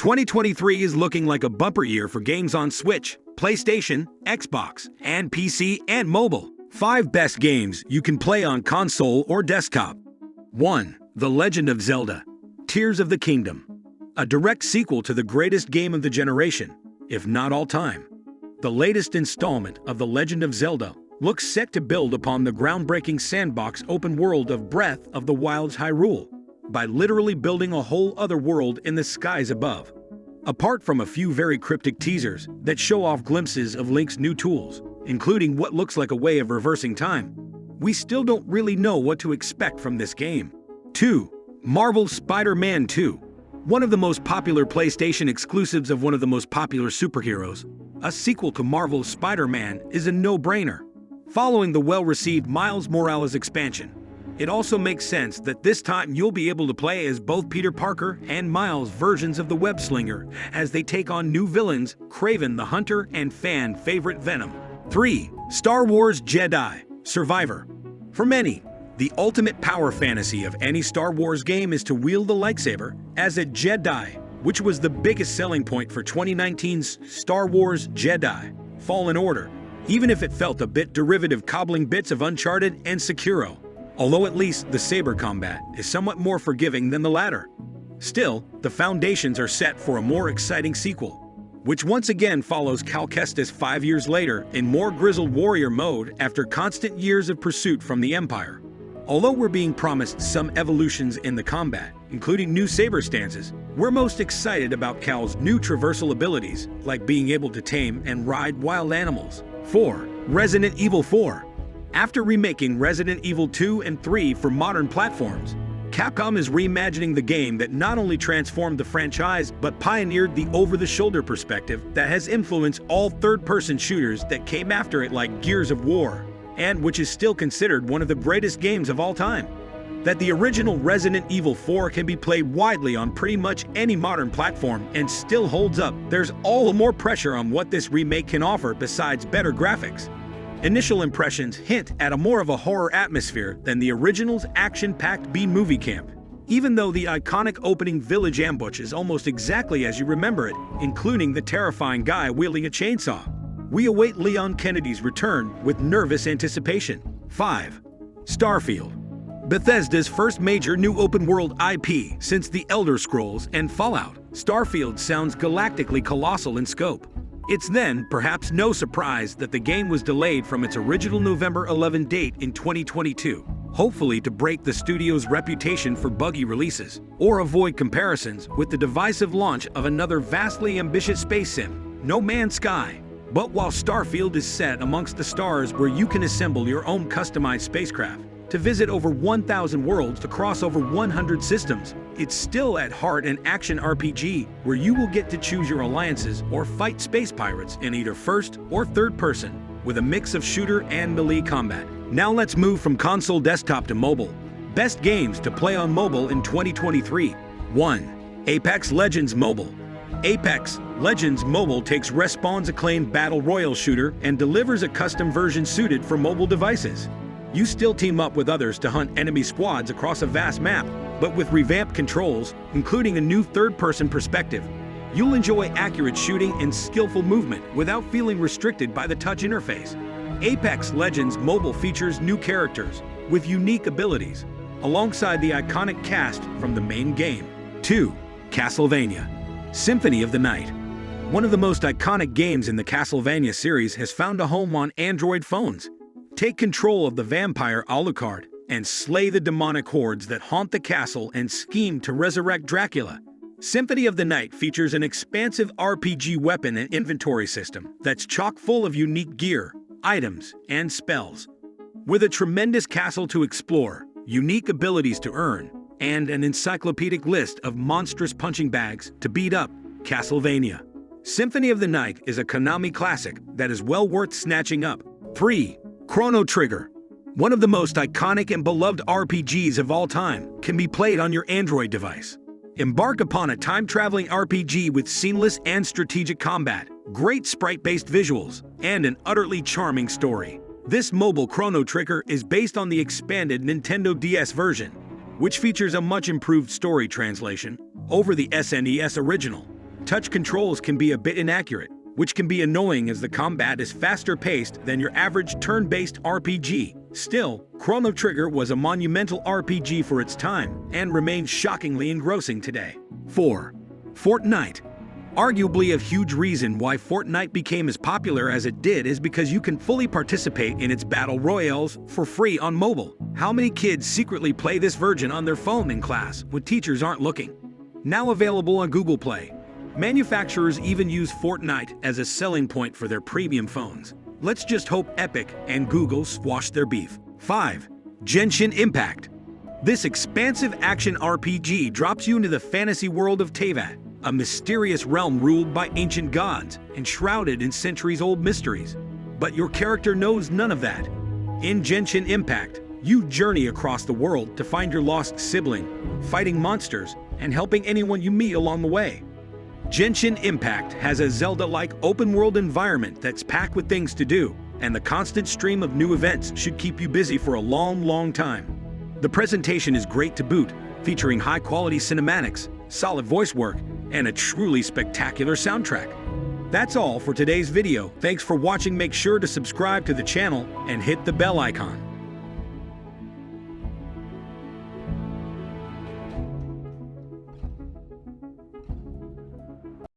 2023 is looking like a bumper year for games on Switch, PlayStation, Xbox, and PC and mobile. 5 best games you can play on console or desktop. 1. The Legend of Zelda Tears of the Kingdom. A direct sequel to the greatest game of the generation, if not all time. The latest installment of The Legend of Zelda looks set to build upon the groundbreaking sandbox open world of Breath of the Wild's Hyrule by literally building a whole other world in the skies above. Apart from a few very cryptic teasers that show off glimpses of Link's new tools, including what looks like a way of reversing time, we still don't really know what to expect from this game. 2. Marvel's Spider-Man 2 One of the most popular PlayStation exclusives of one of the most popular superheroes, a sequel to Marvel's Spider-Man is a no-brainer. Following the well-received Miles Morales expansion, it also makes sense that this time you'll be able to play as both Peter Parker and Miles versions of the Web Slinger as they take on new villains Kraven the Hunter and fan favorite Venom. 3. Star Wars Jedi Survivor For many, the ultimate power fantasy of any Star Wars game is to wield the lightsaber as a Jedi, which was the biggest selling point for 2019's Star Wars Jedi Fallen Order, even if it felt a bit derivative cobbling bits of Uncharted and Sekiro although at least the saber combat is somewhat more forgiving than the latter. Still, the foundations are set for a more exciting sequel, which once again follows Cal Kestis five years later in more grizzled warrior mode after constant years of pursuit from the Empire. Although we're being promised some evolutions in the combat, including new saber stances, we're most excited about Cal's new traversal abilities, like being able to tame and ride wild animals. 4. Resident Evil 4 after remaking Resident Evil 2 and 3 for modern platforms, Capcom is reimagining the game that not only transformed the franchise but pioneered the over-the-shoulder perspective that has influenced all third-person shooters that came after it like Gears of War, and which is still considered one of the greatest games of all time. That the original Resident Evil 4 can be played widely on pretty much any modern platform and still holds up, there's all the more pressure on what this remake can offer besides better graphics. Initial impressions hint at a more of a horror atmosphere than the original's action-packed B-movie camp, even though the iconic opening village ambush is almost exactly as you remember it, including the terrifying guy wielding a chainsaw. We await Leon Kennedy's return with nervous anticipation. 5. Starfield Bethesda's first major new open-world IP since The Elder Scrolls and Fallout, Starfield sounds galactically colossal in scope. It's then, perhaps no surprise, that the game was delayed from its original November 11 date in 2022, hopefully to break the studio's reputation for buggy releases, or avoid comparisons with the divisive launch of another vastly ambitious space sim, No Man's Sky. But while Starfield is set amongst the stars where you can assemble your own customized spacecraft, to visit over 1,000 worlds to cross over 100 systems. It's still at heart an action RPG where you will get to choose your alliances or fight space pirates in either first or third person with a mix of shooter and melee combat. Now let's move from console desktop to mobile. Best games to play on mobile in 2023. 1. Apex Legends Mobile. Apex Legends Mobile takes Respawn's acclaimed Battle Royale shooter and delivers a custom version suited for mobile devices. You still team up with others to hunt enemy squads across a vast map, but with revamped controls, including a new third-person perspective. You'll enjoy accurate shooting and skillful movement without feeling restricted by the touch interface. Apex Legends Mobile features new characters with unique abilities, alongside the iconic cast from the main game. 2. Castlevania Symphony of the Night One of the most iconic games in the Castlevania series has found a home on Android phones, Take control of the vampire Alucard and slay the demonic hordes that haunt the castle and scheme to resurrect Dracula. Symphony of the Night features an expansive RPG weapon and inventory system that's chock full of unique gear, items, and spells. With a tremendous castle to explore, unique abilities to earn, and an encyclopedic list of monstrous punching bags to beat up Castlevania. Symphony of the Night is a Konami classic that is well worth snatching up. 3. Chrono Trigger, one of the most iconic and beloved RPGs of all time, can be played on your Android device. Embark upon a time-traveling RPG with seamless and strategic combat, great sprite-based visuals, and an utterly charming story. This mobile Chrono Trigger is based on the expanded Nintendo DS version, which features a much improved story translation over the SNES original. touch controls can be a bit inaccurate, which can be annoying as the combat is faster paced than your average turn based RPG. Still, Chrono Trigger was a monumental RPG for its time and remains shockingly engrossing today. 4. Fortnite Arguably a huge reason why Fortnite became as popular as it did is because you can fully participate in its battle royales for free on mobile. How many kids secretly play this version on their phone in class when teachers aren't looking? Now available on Google Play. Manufacturers even use Fortnite as a selling point for their premium phones. Let's just hope Epic and Google squash their beef. 5. Genshin Impact This expansive action RPG drops you into the fantasy world of Teyvat, a mysterious realm ruled by ancient gods and shrouded in centuries-old mysteries. But your character knows none of that. In Genshin Impact, you journey across the world to find your lost sibling, fighting monsters, and helping anyone you meet along the way. Genshin Impact has a Zelda-like open-world environment that's packed with things to do, and the constant stream of new events should keep you busy for a long, long time. The presentation is great to boot, featuring high-quality cinematics, solid voice work, and a truly spectacular soundtrack. That's all for today's video. Thanks for watching. Make sure to subscribe to the channel and hit the bell icon.